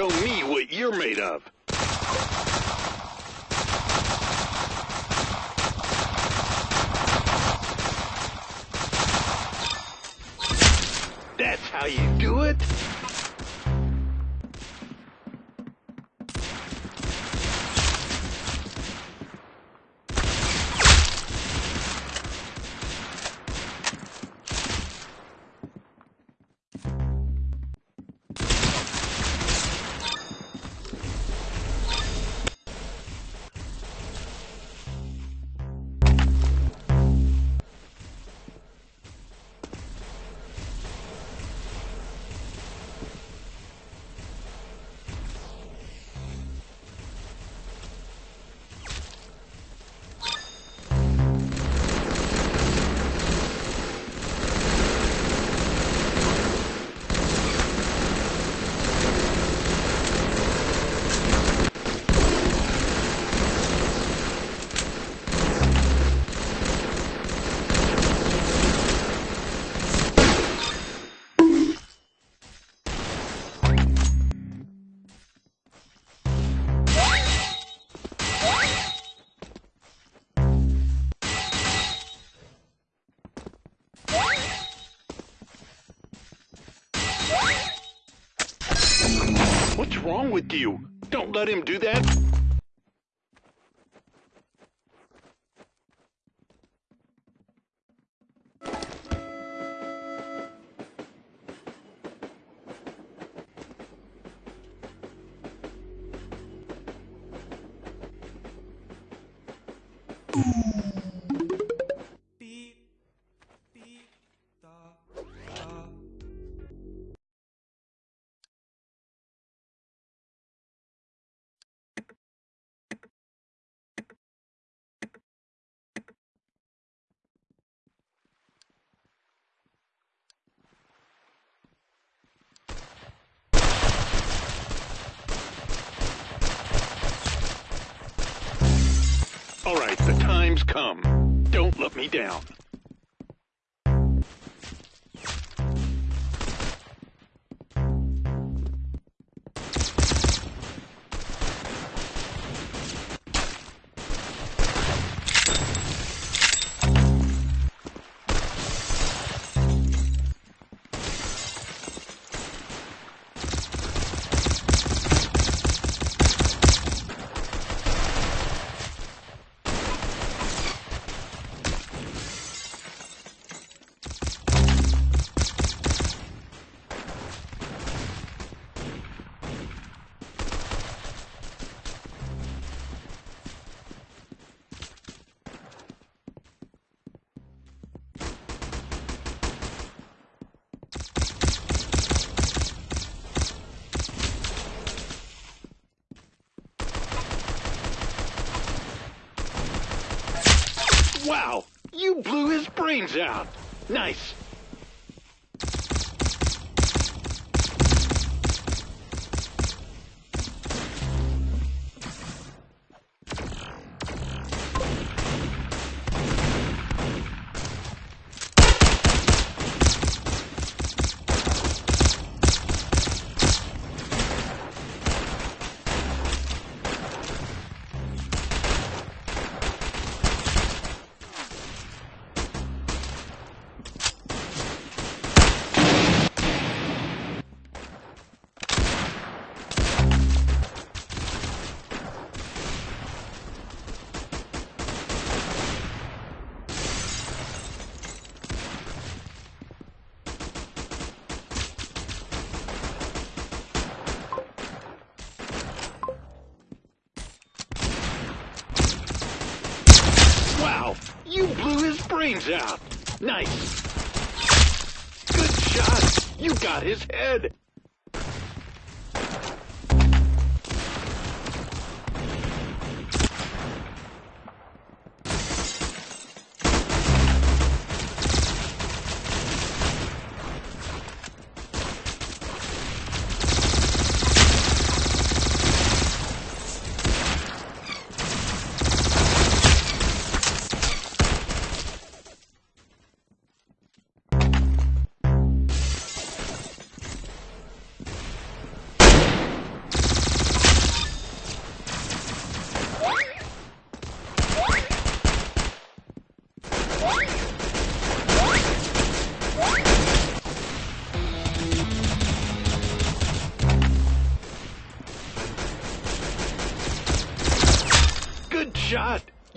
show me what you're made of. That's how you you? Don't let him do that. All right, the time's come. Don't let me down. Blew his brains out. Nice. Brains out. Nice. Good shot. You got his head.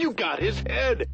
You got his head!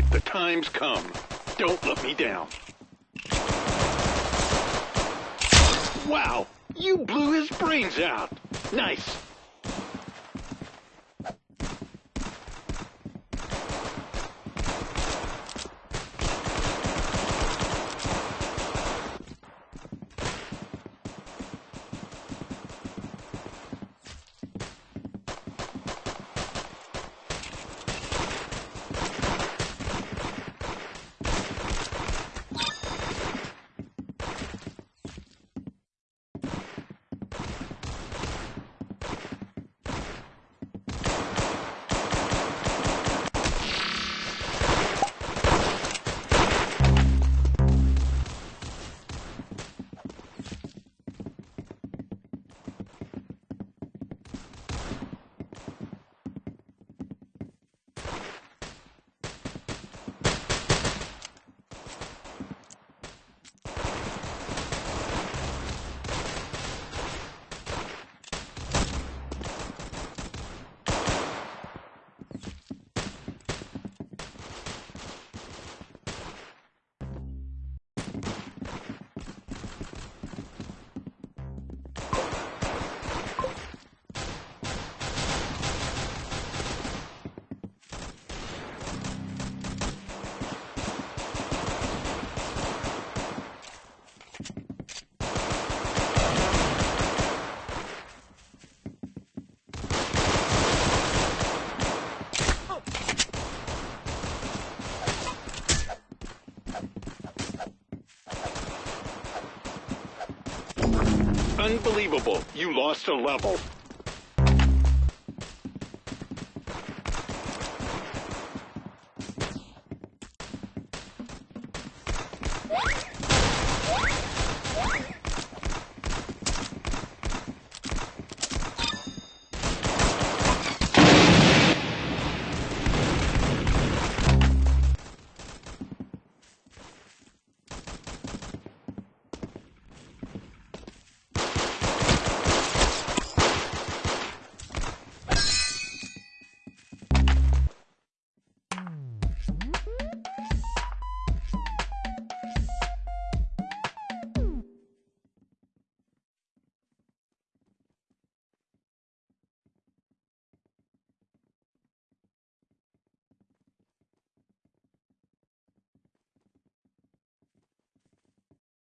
Right, the time's come. Don't let me down. Wow, you blew his brains out. Nice. Unbelievable. You lost a level.